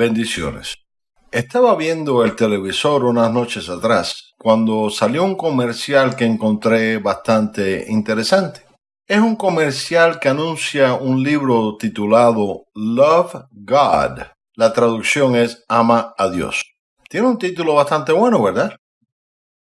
Bendiciones. Estaba viendo el televisor unas noches atrás cuando salió un comercial que encontré bastante interesante. Es un comercial que anuncia un libro titulado Love God. La traducción es Ama a Dios. Tiene un título bastante bueno, ¿verdad?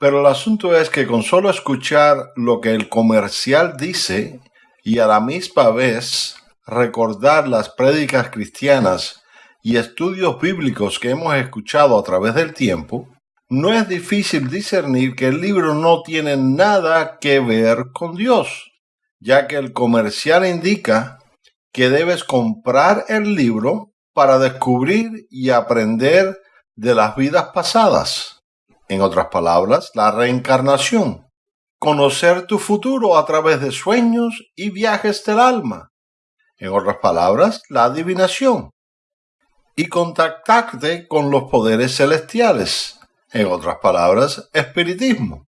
Pero el asunto es que con solo escuchar lo que el comercial dice y a la misma vez recordar las prédicas cristianas y estudios bíblicos que hemos escuchado a través del tiempo, no es difícil discernir que el libro no tiene nada que ver con Dios, ya que el comercial indica que debes comprar el libro para descubrir y aprender de las vidas pasadas. En otras palabras, la reencarnación. Conocer tu futuro a través de sueños y viajes del alma. En otras palabras, la adivinación y contactarte con los poderes celestiales. En otras palabras, espiritismo.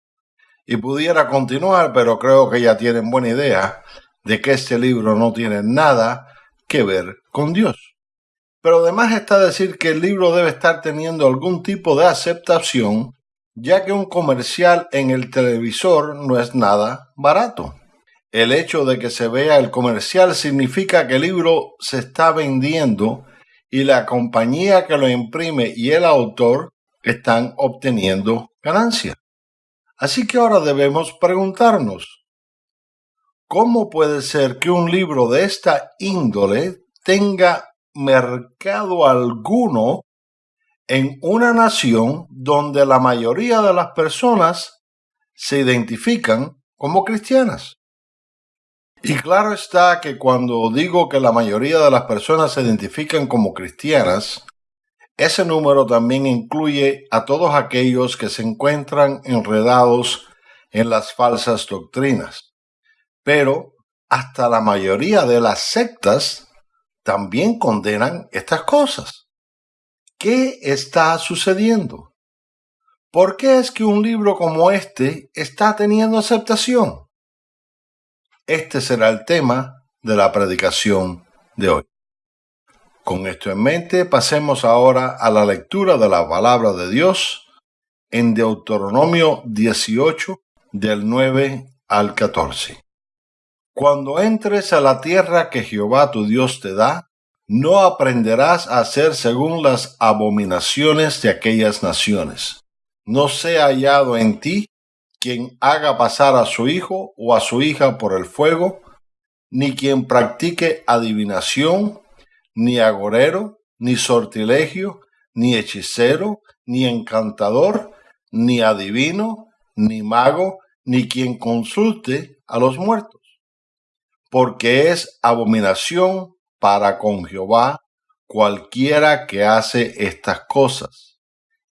Y pudiera continuar, pero creo que ya tienen buena idea de que este libro no tiene nada que ver con Dios. Pero además está decir que el libro debe estar teniendo algún tipo de aceptación, ya que un comercial en el televisor no es nada barato. El hecho de que se vea el comercial significa que el libro se está vendiendo y la compañía que lo imprime y el autor están obteniendo ganancia. Así que ahora debemos preguntarnos, ¿cómo puede ser que un libro de esta índole tenga mercado alguno en una nación donde la mayoría de las personas se identifican como cristianas? Y claro está que cuando digo que la mayoría de las personas se identifican como cristianas, ese número también incluye a todos aquellos que se encuentran enredados en las falsas doctrinas. Pero hasta la mayoría de las sectas también condenan estas cosas. ¿Qué está sucediendo? ¿Por qué es que un libro como este está teniendo aceptación? Este será el tema de la predicación de hoy. Con esto en mente, pasemos ahora a la lectura de la palabra de Dios en Deuteronomio 18 del 9 al 14. Cuando entres a la tierra que Jehová tu Dios te da, no aprenderás a hacer según las abominaciones de aquellas naciones. No sea hallado en ti quien haga pasar a su hijo o a su hija por el fuego, ni quien practique adivinación, ni agorero, ni sortilegio, ni hechicero, ni encantador, ni adivino, ni mago, ni quien consulte a los muertos, porque es abominación para con Jehová cualquiera que hace estas cosas.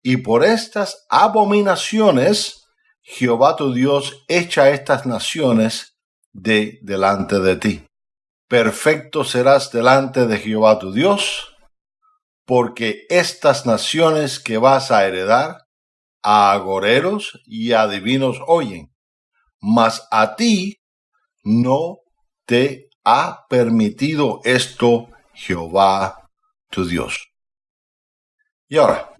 Y por estas abominaciones Jehová tu Dios echa estas naciones de delante de ti. Perfecto serás delante de Jehová tu Dios, porque estas naciones que vas a heredar a agoreros y a divinos oyen, mas a ti no te ha permitido esto Jehová tu Dios. Y ahora,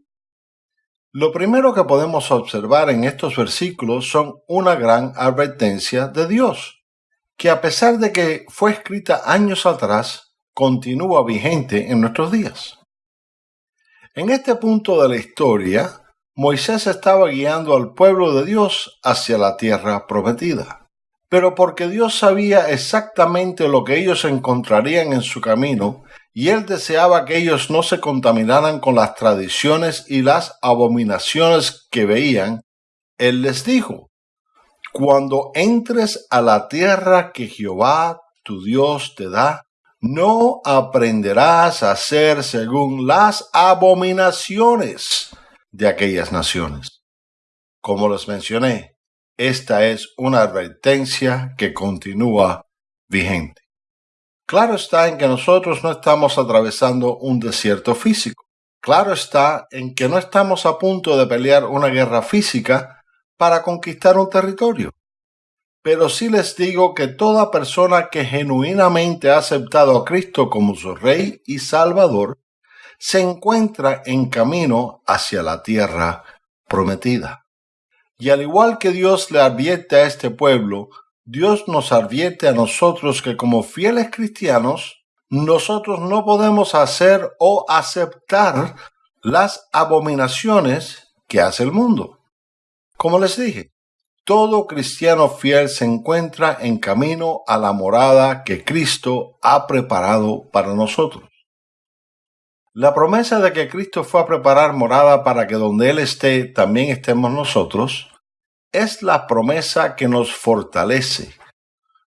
lo primero que podemos observar en estos versículos son una gran advertencia de Dios, que a pesar de que fue escrita años atrás, continúa vigente en nuestros días. En este punto de la historia, Moisés estaba guiando al pueblo de Dios hacia la tierra prometida. Pero porque Dios sabía exactamente lo que ellos encontrarían en su camino, y él deseaba que ellos no se contaminaran con las tradiciones y las abominaciones que veían, él les dijo, Cuando entres a la tierra que Jehová tu Dios te da, no aprenderás a hacer según las abominaciones de aquellas naciones. Como les mencioné, esta es una advertencia que continúa vigente. Claro está en que nosotros no estamos atravesando un desierto físico. Claro está en que no estamos a punto de pelear una guerra física para conquistar un territorio. Pero sí les digo que toda persona que genuinamente ha aceptado a Cristo como su Rey y Salvador se encuentra en camino hacia la tierra prometida. Y al igual que Dios le advierte a este pueblo, Dios nos advierte a nosotros que como fieles cristianos, nosotros no podemos hacer o aceptar las abominaciones que hace el mundo. Como les dije, todo cristiano fiel se encuentra en camino a la morada que Cristo ha preparado para nosotros. La promesa de que Cristo fue a preparar morada para que donde Él esté también estemos nosotros es la promesa que nos fortalece,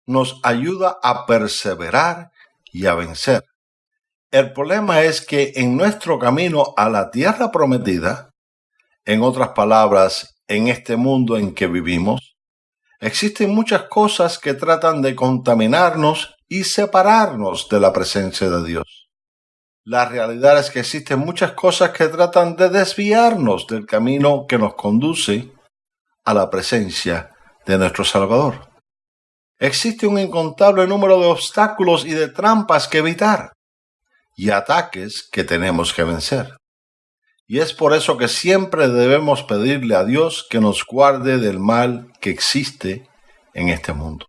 nos ayuda a perseverar y a vencer. El problema es que en nuestro camino a la tierra prometida, en otras palabras, en este mundo en que vivimos, existen muchas cosas que tratan de contaminarnos y separarnos de la presencia de Dios. La realidad es que existen muchas cosas que tratan de desviarnos del camino que nos conduce a la presencia de nuestro Salvador. Existe un incontable número de obstáculos y de trampas que evitar y ataques que tenemos que vencer. Y es por eso que siempre debemos pedirle a Dios que nos guarde del mal que existe en este mundo.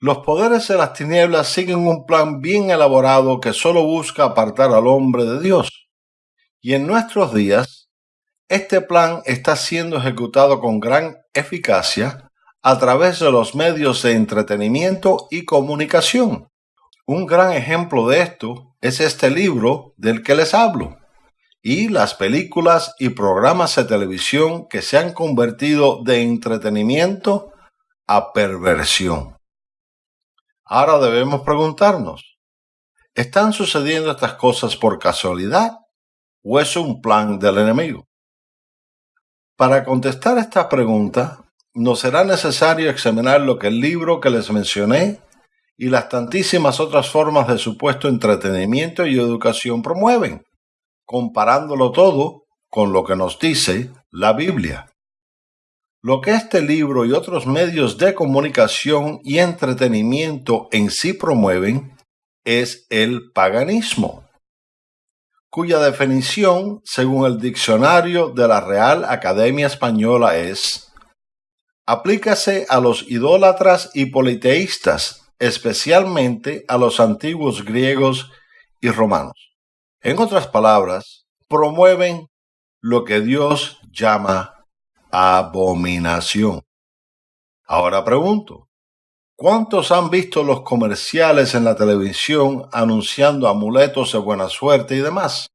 Los poderes de las tinieblas siguen un plan bien elaborado que solo busca apartar al hombre de Dios. Y en nuestros días, este plan está siendo ejecutado con gran eficacia a través de los medios de entretenimiento y comunicación. Un gran ejemplo de esto es este libro del que les hablo y las películas y programas de televisión que se han convertido de entretenimiento a perversión. Ahora debemos preguntarnos, ¿están sucediendo estas cosas por casualidad o es un plan del enemigo? Para contestar esta pregunta, nos será necesario examinar lo que el libro que les mencioné y las tantísimas otras formas de supuesto entretenimiento y educación promueven, comparándolo todo con lo que nos dice la Biblia. Lo que este libro y otros medios de comunicación y entretenimiento en sí promueven es el paganismo cuya definición, según el diccionario de la Real Academia Española, es aplícase a los idólatras y politeístas, especialmente a los antiguos griegos y romanos. En otras palabras, promueven lo que Dios llama abominación. Ahora pregunto, ¿Cuántos han visto los comerciales en la televisión anunciando amuletos de buena suerte y demás?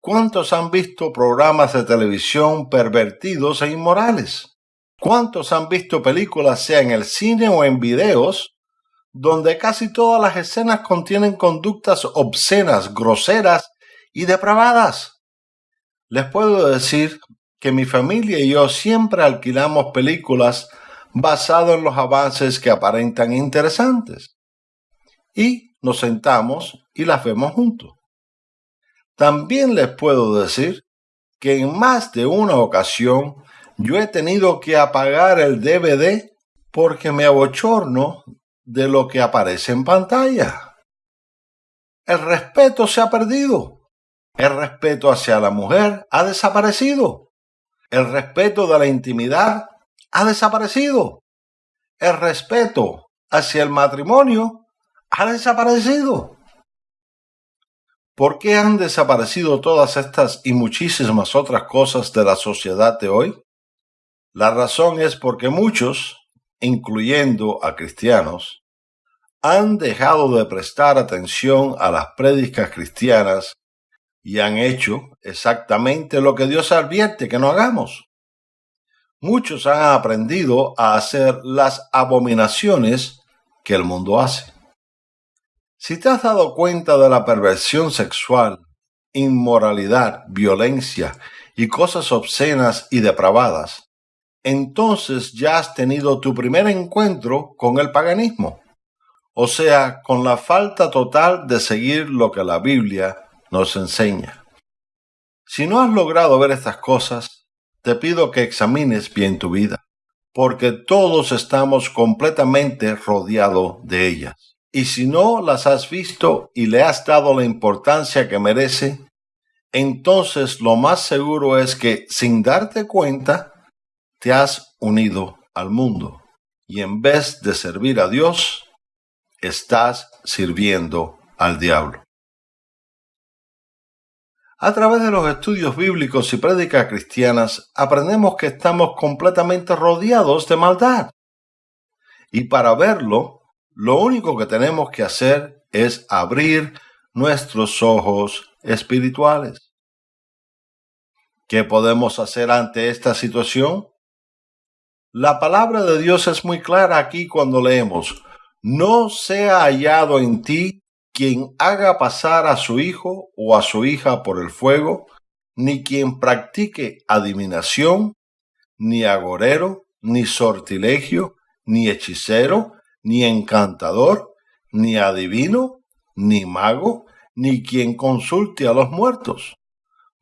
¿Cuántos han visto programas de televisión pervertidos e inmorales? ¿Cuántos han visto películas, sea en el cine o en videos, donde casi todas las escenas contienen conductas obscenas, groseras y depravadas? Les puedo decir que mi familia y yo siempre alquilamos películas basado en los avances que aparentan interesantes. Y nos sentamos y las vemos juntos. También les puedo decir que en más de una ocasión yo he tenido que apagar el DVD porque me abochorno de lo que aparece en pantalla. El respeto se ha perdido. El respeto hacia la mujer ha desaparecido. El respeto de la intimidad ha desaparecido. El respeto hacia el matrimonio ha desaparecido. ¿Por qué han desaparecido todas estas y muchísimas otras cosas de la sociedad de hoy? La razón es porque muchos, incluyendo a cristianos, han dejado de prestar atención a las prédicas cristianas y han hecho exactamente lo que Dios advierte que no hagamos muchos han aprendido a hacer las abominaciones que el mundo hace. Si te has dado cuenta de la perversión sexual, inmoralidad, violencia y cosas obscenas y depravadas, entonces ya has tenido tu primer encuentro con el paganismo, o sea, con la falta total de seguir lo que la Biblia nos enseña. Si no has logrado ver estas cosas, te pido que examines bien tu vida, porque todos estamos completamente rodeados de ellas. Y si no las has visto y le has dado la importancia que merece, entonces lo más seguro es que sin darte cuenta, te has unido al mundo. Y en vez de servir a Dios, estás sirviendo al diablo. A través de los estudios bíblicos y prédicas cristianas aprendemos que estamos completamente rodeados de maldad. Y para verlo, lo único que tenemos que hacer es abrir nuestros ojos espirituales. ¿Qué podemos hacer ante esta situación? La palabra de Dios es muy clara aquí cuando leemos, no sea hallado en ti quien haga pasar a su hijo o a su hija por el fuego, ni quien practique adivinación, ni agorero, ni sortilegio, ni hechicero, ni encantador, ni adivino, ni mago, ni quien consulte a los muertos,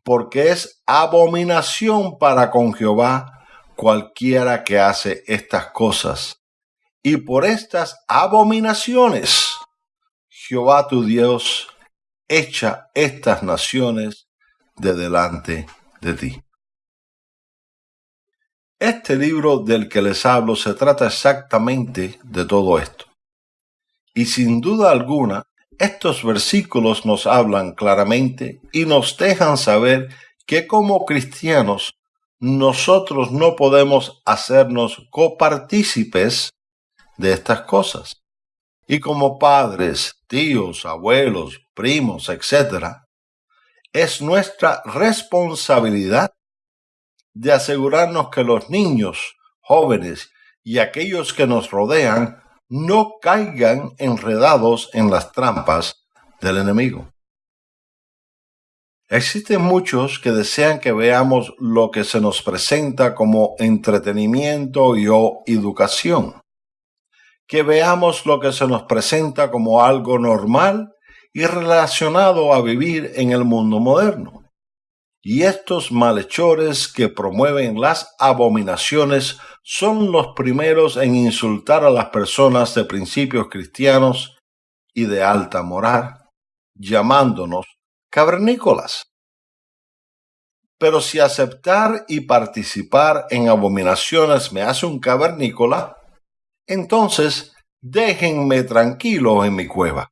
porque es abominación para con Jehová cualquiera que hace estas cosas. Y por estas abominaciones Jehová tu Dios echa estas naciones de delante de ti. Este libro del que les hablo se trata exactamente de todo esto. Y sin duda alguna, estos versículos nos hablan claramente y nos dejan saber que como cristianos nosotros no podemos hacernos copartícipes de estas cosas. Y como padres, tíos, abuelos, primos, etc., es nuestra responsabilidad de asegurarnos que los niños, jóvenes y aquellos que nos rodean no caigan enredados en las trampas del enemigo. Existen muchos que desean que veamos lo que se nos presenta como entretenimiento y o educación que veamos lo que se nos presenta como algo normal y relacionado a vivir en el mundo moderno. Y estos malhechores que promueven las abominaciones son los primeros en insultar a las personas de principios cristianos y de alta moral, llamándonos cavernícolas. Pero si aceptar y participar en abominaciones me hace un cavernícola, entonces déjenme tranquilo en mi cueva.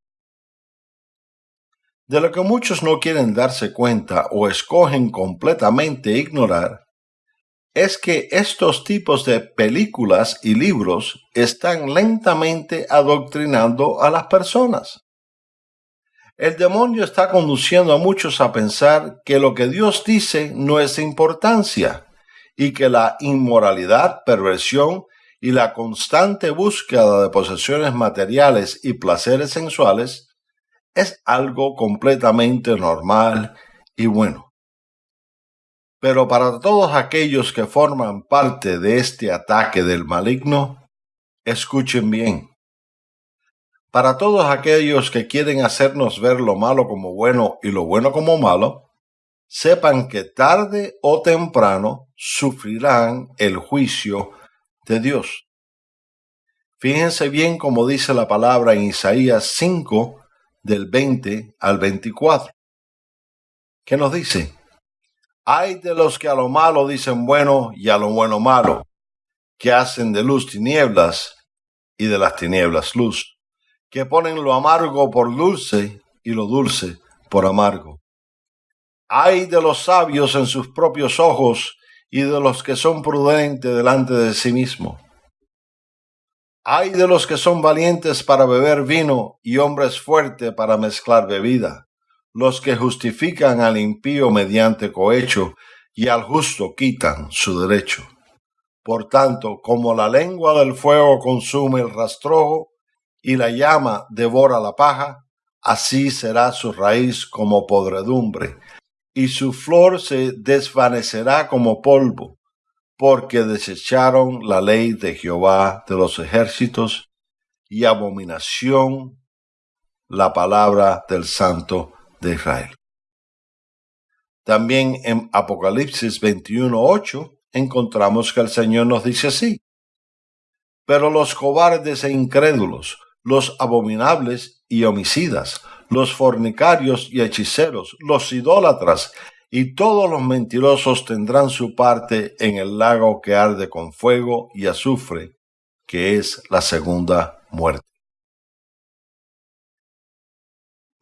De lo que muchos no quieren darse cuenta o escogen completamente ignorar, es que estos tipos de películas y libros están lentamente adoctrinando a las personas. El demonio está conduciendo a muchos a pensar que lo que Dios dice no es de importancia y que la inmoralidad, perversión y la constante búsqueda de posesiones materiales y placeres sensuales es algo completamente normal y bueno. Pero para todos aquellos que forman parte de este ataque del maligno, escuchen bien. Para todos aquellos que quieren hacernos ver lo malo como bueno y lo bueno como malo, sepan que tarde o temprano sufrirán el juicio de Dios. Fíjense bien como dice la palabra en Isaías 5, del 20 al 24. ¿Qué nos dice? Hay de los que a lo malo dicen bueno y a lo bueno malo, que hacen de luz tinieblas y de las tinieblas luz, que ponen lo amargo por dulce y lo dulce por amargo. Hay de los sabios en sus propios ojos y de los que son prudentes delante de sí mismo. Hay de los que son valientes para beber vino y hombres fuertes para mezclar bebida, los que justifican al impío mediante cohecho y al justo quitan su derecho. Por tanto, como la lengua del fuego consume el rastrojo y la llama devora la paja, así será su raíz como podredumbre y su flor se desvanecerá como polvo, porque desecharon la ley de Jehová de los ejércitos y abominación la palabra del Santo de Israel. También en Apocalipsis 21.8 encontramos que el Señor nos dice así, pero los cobardes e incrédulos, los abominables y homicidas, los fornicarios y hechiceros, los idólatras y todos los mentirosos tendrán su parte en el lago que arde con fuego y azufre, que es la segunda muerte.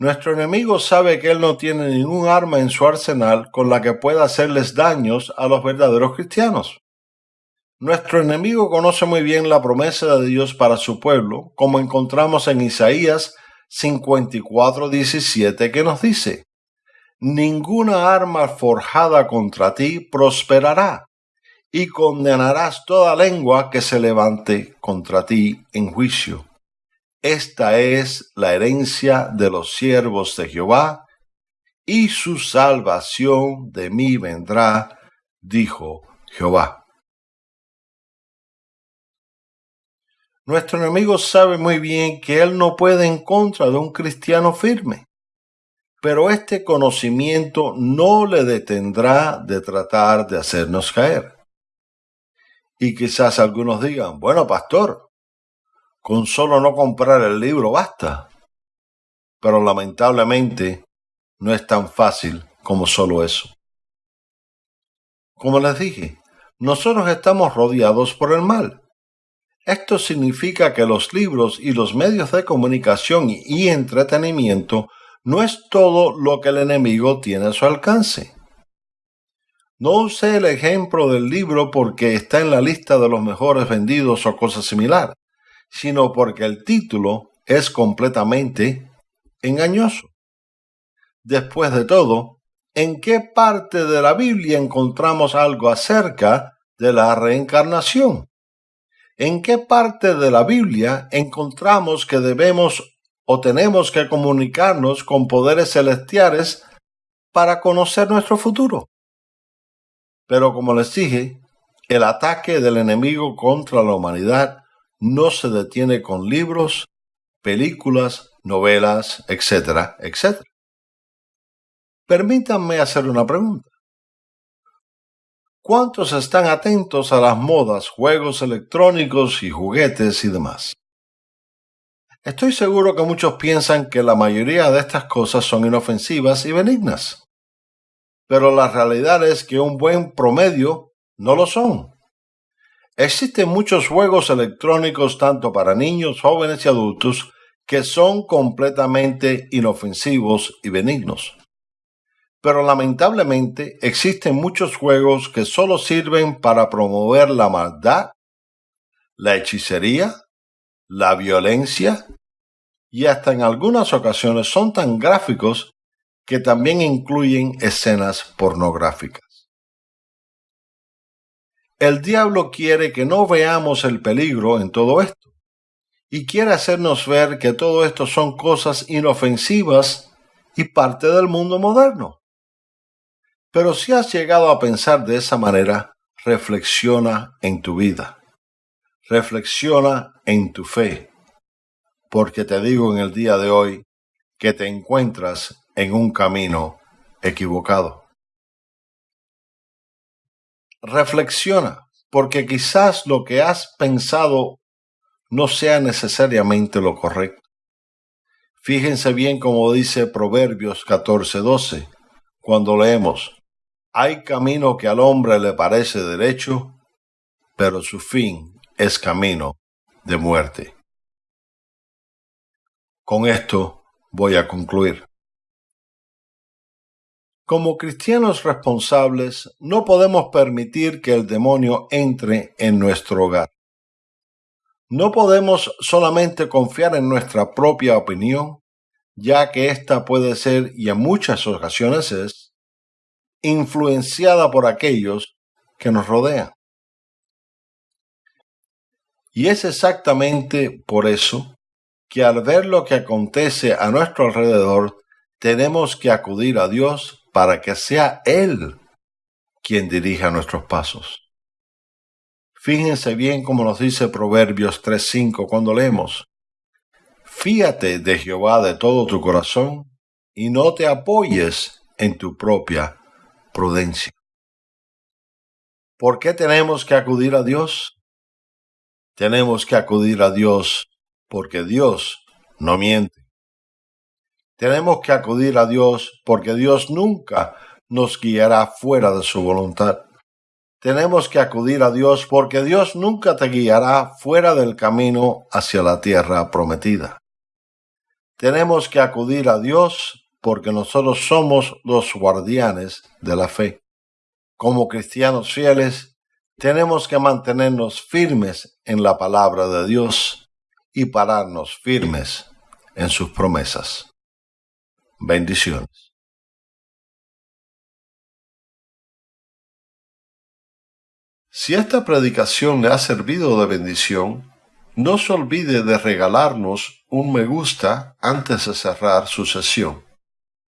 Nuestro enemigo sabe que él no tiene ningún arma en su arsenal con la que pueda hacerles daños a los verdaderos cristianos. Nuestro enemigo conoce muy bien la promesa de Dios para su pueblo, como encontramos en Isaías 54:17 que nos dice, Ninguna arma forjada contra ti prosperará, y condenarás toda lengua que se levante contra ti en juicio. Esta es la herencia de los siervos de Jehová, y su salvación de mí vendrá, dijo Jehová. Nuestro enemigo sabe muy bien que él no puede en contra de un cristiano firme, pero este conocimiento no le detendrá de tratar de hacernos caer. Y quizás algunos digan, bueno, pastor, con solo no comprar el libro basta. Pero lamentablemente no es tan fácil como solo eso. Como les dije, nosotros estamos rodeados por el mal esto significa que los libros y los medios de comunicación y entretenimiento no es todo lo que el enemigo tiene a su alcance. No use el ejemplo del libro porque está en la lista de los mejores vendidos o cosa similar, sino porque el título es completamente engañoso. Después de todo, ¿en qué parte de la Biblia encontramos algo acerca de la reencarnación? ¿En qué parte de la Biblia encontramos que debemos o tenemos que comunicarnos con poderes celestiales para conocer nuestro futuro? Pero como les dije, el ataque del enemigo contra la humanidad no se detiene con libros, películas, novelas, etcétera, etcétera. Permítanme hacer una pregunta. ¿Cuántos están atentos a las modas, juegos electrónicos y juguetes y demás? Estoy seguro que muchos piensan que la mayoría de estas cosas son inofensivas y benignas. Pero la realidad es que un buen promedio no lo son. Existen muchos juegos electrónicos tanto para niños, jóvenes y adultos que son completamente inofensivos y benignos. Pero lamentablemente existen muchos juegos que solo sirven para promover la maldad, la hechicería, la violencia y hasta en algunas ocasiones son tan gráficos que también incluyen escenas pornográficas. El diablo quiere que no veamos el peligro en todo esto y quiere hacernos ver que todo esto son cosas inofensivas y parte del mundo moderno. Pero si has llegado a pensar de esa manera, reflexiona en tu vida. Reflexiona en tu fe. Porque te digo en el día de hoy que te encuentras en un camino equivocado. Reflexiona, porque quizás lo que has pensado no sea necesariamente lo correcto. Fíjense bien como dice Proverbios 14:12, cuando leemos, hay camino que al hombre le parece derecho, pero su fin es camino de muerte. Con esto voy a concluir. Como cristianos responsables, no podemos permitir que el demonio entre en nuestro hogar. No podemos solamente confiar en nuestra propia opinión, ya que ésta puede ser, y en muchas ocasiones es, influenciada por aquellos que nos rodean. Y es exactamente por eso que al ver lo que acontece a nuestro alrededor, tenemos que acudir a Dios para que sea Él quien dirija nuestros pasos. Fíjense bien como nos dice Proverbios 3.5 cuando leemos, Fíate de Jehová de todo tu corazón y no te apoyes en tu propia prudencia. ¿Por qué tenemos que acudir a Dios? Tenemos que acudir a Dios porque Dios no miente. Tenemos que acudir a Dios porque Dios nunca nos guiará fuera de su voluntad. Tenemos que acudir a Dios porque Dios nunca te guiará fuera del camino hacia la tierra prometida. Tenemos que acudir a Dios porque nosotros somos los guardianes de la fe. Como cristianos fieles, tenemos que mantenernos firmes en la palabra de Dios y pararnos firmes en sus promesas. Bendiciones. Si esta predicación le ha servido de bendición, no se olvide de regalarnos un me gusta antes de cerrar su sesión.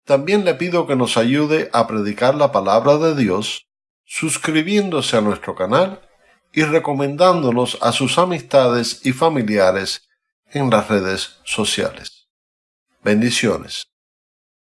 También le pido que nos ayude a predicar la palabra de Dios suscribiéndose a nuestro canal y recomendándonos a sus amistades y familiares en las redes sociales. Bendiciones.